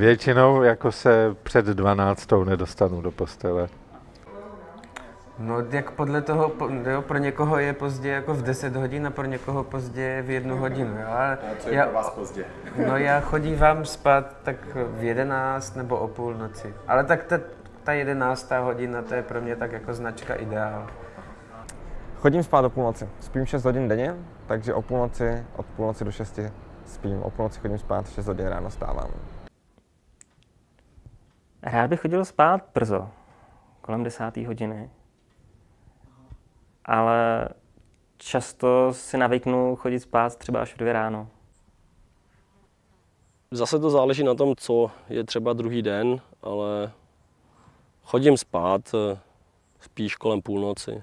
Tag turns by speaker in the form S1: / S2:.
S1: Většinou jako se před 12. nedostanu do postele.
S2: No, jak podle toho, jo, pro někoho je pozdě jako v 10 hodin a pro někoho pozdě v jednu hodinu. Jo? A já,
S3: vás pozdě?
S2: no já chodím vám spát tak v 11 nebo o půlnoci. Ale tak ta, ta 11. hodina, to je pro mě tak jako značka ideál.
S4: Chodím spát do půlnoci. Spím 6 hodin denně, takže o půlnoci, od půlnoci do 6 spím. O půlnoci chodím spát, 6 hodin ráno stávám.
S5: Rád bych chodil spát brzo, kolem desáté hodiny. Ale často si navyknu chodit spát třeba až v dvě ráno.
S6: Zase to záleží na tom, co je třeba druhý den, ale chodím spát eh, spíš kolem půlnoci.